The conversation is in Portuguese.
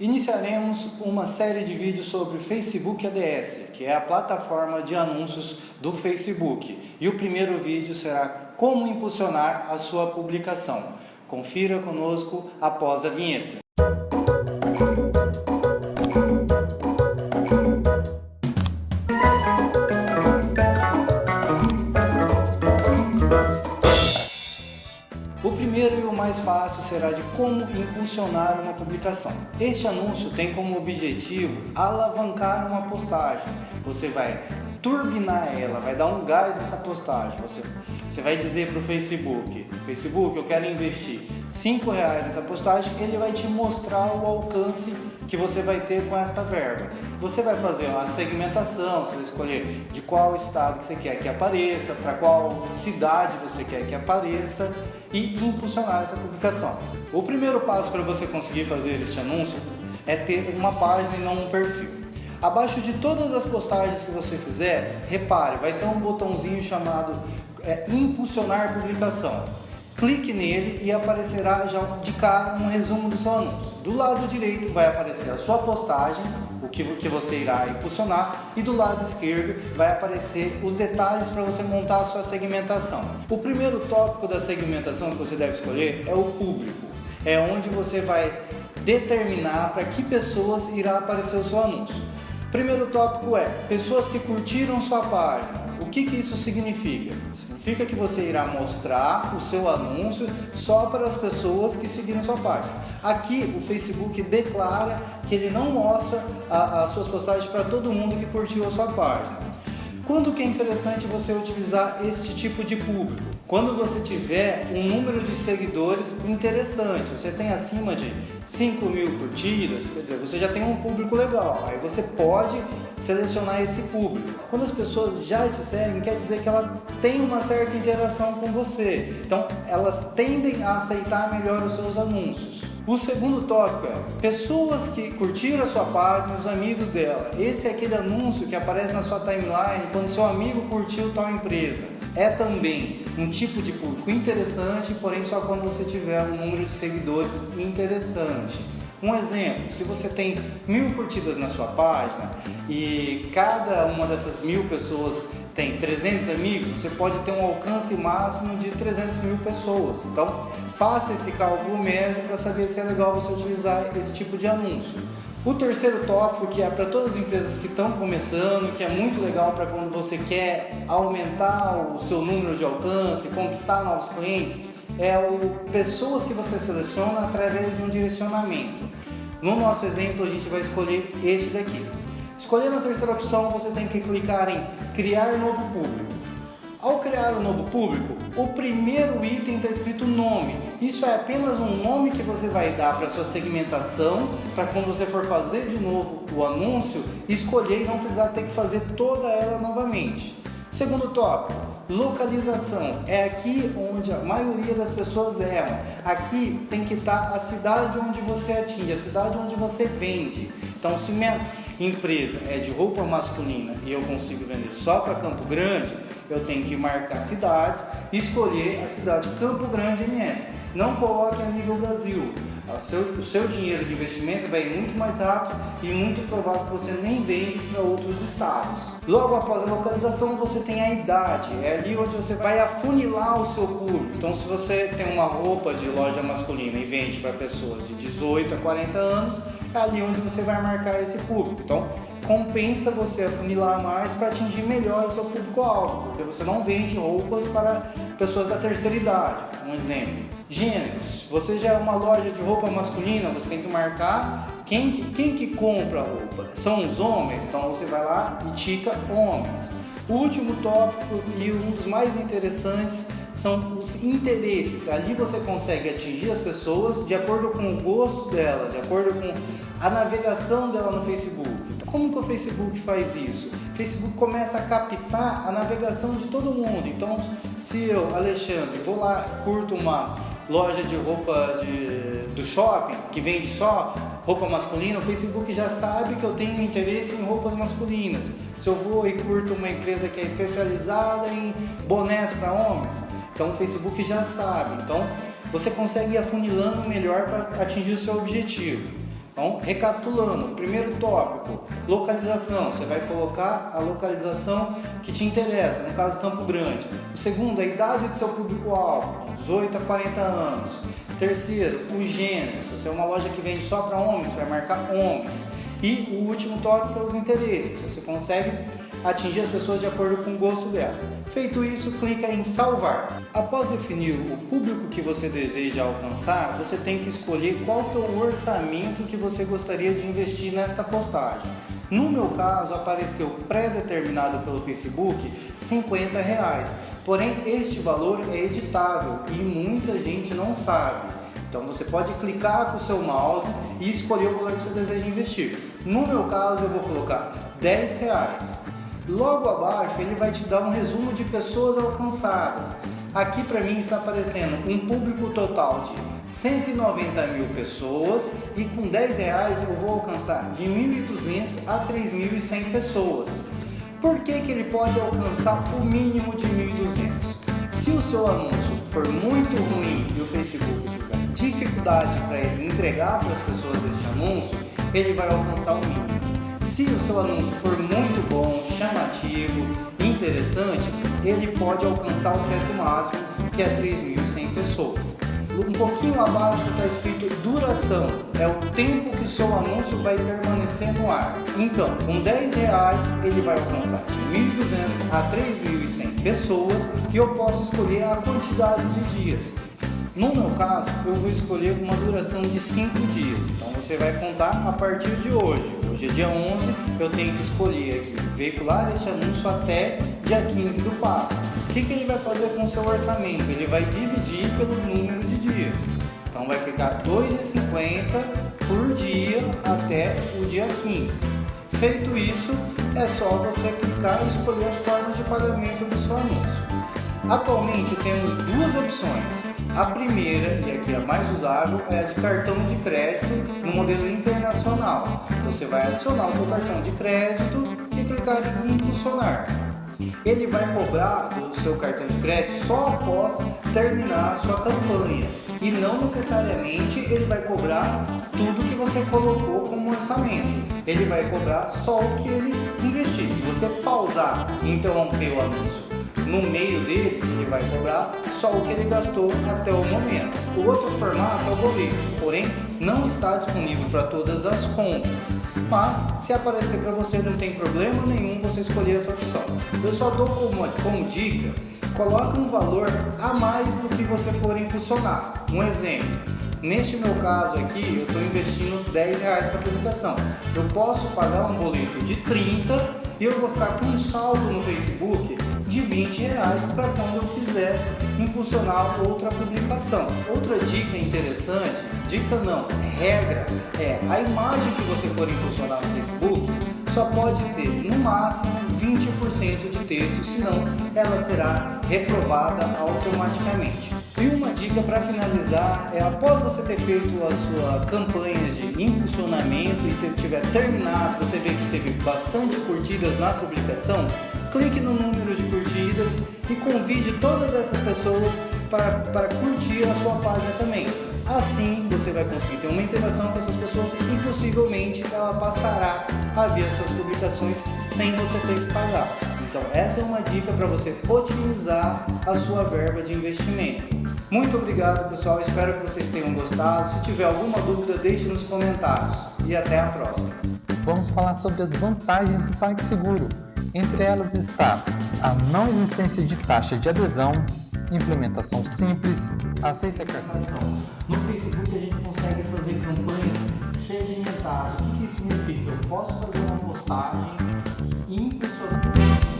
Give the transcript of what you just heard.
Iniciaremos uma série de vídeos sobre Facebook ADS, que é a plataforma de anúncios do Facebook. E o primeiro vídeo será como impulsionar a sua publicação. Confira conosco após a vinheta. Será de como impulsionar uma publicação. Este anúncio tem como objetivo alavancar uma postagem. Você vai turbinar ela, vai dar um gás nessa postagem. Você, você vai dizer para o Facebook, Facebook, eu quero investir 5 reais nessa postagem, ele vai te mostrar o alcance que você vai ter com esta verba. Você vai fazer uma segmentação, você vai escolher de qual estado que você quer que apareça, para qual cidade você quer que apareça e impulsionar essa publicação. O primeiro passo para você conseguir fazer este anúncio é ter uma página e não um perfil. Abaixo de todas as postagens que você fizer, repare, vai ter um botãozinho chamado é, impulsionar publicação. Clique nele e aparecerá já de cara um resumo do seu anúncio. Do lado direito vai aparecer a sua postagem, o que, que você irá impulsionar, e do lado esquerdo vai aparecer os detalhes para você montar a sua segmentação. O primeiro tópico da segmentação que você deve escolher é o público. É onde você vai determinar para que pessoas irá aparecer o seu anúncio. Primeiro tópico é pessoas que curtiram sua página. O que, que isso significa? Significa que você irá mostrar o seu anúncio só para as pessoas que seguiram sua página. Aqui o Facebook declara que ele não mostra as suas postagens para todo mundo que curtiu a sua página. Quando que é interessante você utilizar este tipo de público? Quando você tiver um número de seguidores interessante, você tem acima de 5 mil curtidas, quer dizer, você já tem um público legal, aí você pode selecionar esse público. Quando as pessoas já te seguem, quer dizer que ela tem uma certa interação com você, então elas tendem a aceitar melhor os seus anúncios. O segundo tópico é pessoas que curtiram a sua página, os amigos dela. Esse é aquele anúncio que aparece na sua timeline quando seu amigo curtiu tal empresa. É também um tipo de público interessante, porém só quando você tiver um número de seguidores interessante. Um exemplo, se você tem mil curtidas na sua página e cada uma dessas mil pessoas tem 300 amigos, você pode ter um alcance máximo de 300 mil pessoas. Então, faça esse cálculo médio para saber se é legal você utilizar esse tipo de anúncio. O terceiro tópico, que é para todas as empresas que estão começando, que é muito legal para quando você quer aumentar o seu número de alcance, conquistar novos clientes, é o pessoas que você seleciona através de um direcionamento. No nosso exemplo, a gente vai escolher este daqui. Escolhendo a terceira opção, você tem que clicar em criar novo público. Ao criar um novo público, o primeiro item está escrito nome. Isso é apenas um nome que você vai dar para sua segmentação, para quando você for fazer de novo o anúncio, escolher e não precisar ter que fazer toda ela novamente. Segundo tópico, localização. É aqui onde a maioria das pessoas erram. Aqui tem que estar tá a cidade onde você atinge, a cidade onde você vende. Então, se minha empresa é de roupa masculina e eu consigo vender só para Campo Grande, eu tenho que marcar cidades e escolher a cidade Campo Grande MS. Não coloque a nível Brasil. O seu, o seu dinheiro de investimento vai muito mais rápido e muito provável que você nem vende para outros estados. Logo após a localização, você tem a idade. É ali onde você vai afunilar o seu público. Então, se você tem uma roupa de loja masculina e vende para pessoas de 18 a 40 anos, é ali onde você vai marcar esse público. Então, compensa você afunilar mais para atingir melhor o seu público-alvo, porque você não vende roupas para pessoas da terceira idade, um exemplo. Gêneros, você já é uma loja de roupa masculina, você tem que marcar quem que, quem que compra a roupa. São os homens, então você vai lá e tica homens. O último tópico e um dos mais interessantes são os interesses. Ali você consegue atingir as pessoas de acordo com o gosto dela, de acordo com a navegação dela no Facebook. Como que o Facebook faz isso? O Facebook começa a captar a navegação de todo mundo. Então, se eu, Alexandre, vou lá, curto uma loja de roupa de, do shopping que vende só roupa masculina, o Facebook já sabe que eu tenho interesse em roupas masculinas. Se eu vou e curto uma empresa que é especializada em bonés para homens, então o Facebook já sabe. Então você consegue ir afunilando melhor para atingir o seu objetivo. Então, recapitulando, primeiro tópico, localização. Você vai colocar a localização que te interessa, no caso Campo Grande. O segundo, a idade do seu público-alvo, 18 a 40 anos. Terceiro, o gênero. Se você é uma loja que vende só para homens, vai marcar homens. E o último tópico é os interesses. Você consegue atingir as pessoas de acordo com o gosto dela. Feito isso, clica em salvar. Após definir o público que você deseja alcançar, você tem que escolher qual que é o orçamento que você gostaria de investir nesta postagem. No meu caso, apareceu pré-determinado pelo Facebook 50 reais. Porém, este valor é editável e muita gente não sabe. Então você pode clicar com o seu mouse e escolher o valor que você deseja investir. No meu caso eu vou colocar 10 reais. Logo abaixo ele vai te dar um resumo de pessoas alcançadas. Aqui para mim está aparecendo um público total de 190 mil pessoas e com 10 reais eu vou alcançar de 1.200 a 3.100 pessoas. Por que, que ele pode alcançar o mínimo de 1.200? Se o seu anúncio for muito ruim e o Facebook tiver dificuldade para ele entregar para as pessoas este anúncio, ele vai alcançar o mínimo. Se o seu anúncio for muito chamativo, interessante, ele pode alcançar o teto máximo, que é 3.100 pessoas. Um pouquinho abaixo está escrito duração, é o tempo que o seu anúncio vai permanecer no ar. Então, com 10 reais ele vai alcançar de 1.200 a 3.100 pessoas e eu posso escolher a quantidade de dias. No meu caso, eu vou escolher uma duração de 5 dias. Então você vai contar a partir de hoje. Hoje é dia 11, eu tenho que escolher aqui, veicular este anúncio até dia 15 do 4. O que, que ele vai fazer com o seu orçamento? Ele vai dividir pelo número de dias. Então vai ficar 2,50 por dia até o dia 15. Feito isso, é só você clicar e escolher as formas de pagamento do seu anúncio. Atualmente temos duas opções. A primeira, e aqui a mais usável, é a de cartão de crédito no modelo internacional. Você vai adicionar o seu cartão de crédito e clicar em impulsionar. Ele vai cobrar do seu cartão de crédito só após terminar a sua campanha e não necessariamente ele vai cobrar tudo que você colocou como orçamento. Ele vai cobrar só o que ele investir. Se você pausar e interromper o anúncio no meio dele, ele vai cobrar só o que ele gastou até o momento. O outro formato é o boleto, porém não está disponível para todas as contas. Mas se aparecer para você não tem problema nenhum você escolher essa opção. Eu só dou como, como dica, coloque um valor a mais do que você for impulsionar. Um exemplo, Neste meu caso aqui, eu estou investindo 10 reais nessa publicação. Eu posso pagar um boleto de 30 e eu vou ficar com um saldo no Facebook de 20 reais para quando eu quiser impulsionar outra publicação. Outra dica interessante, dica não, regra, é a imagem que você for impulsionar no Facebook só pode ter no máximo 20% de texto, senão ela será reprovada automaticamente. E uma dica para finalizar é após você ter feito a sua campanha de impulsionamento e tiver terminado, você vê que teve bastante curtidas na publicação, clique no número de curtidas e convide todas essas pessoas para, para curtir a sua página também. Assim você vai conseguir ter uma interação com essas pessoas e possivelmente ela passará a ver as suas publicações sem você ter que pagar. Então essa é uma dica para você otimizar a sua verba de investimento. Muito obrigado pessoal, espero que vocês tenham gostado. Se tiver alguma dúvida, deixe nos comentários. E até a próxima. Vamos falar sobre as vantagens do PagSeguro. Entre elas está a não existência de taxa de adesão, implementação simples, aceita cartão. Então, no Facebook a gente consegue fazer campanhas segmentadas. O que isso significa? Eu posso fazer uma postagem e impressionar.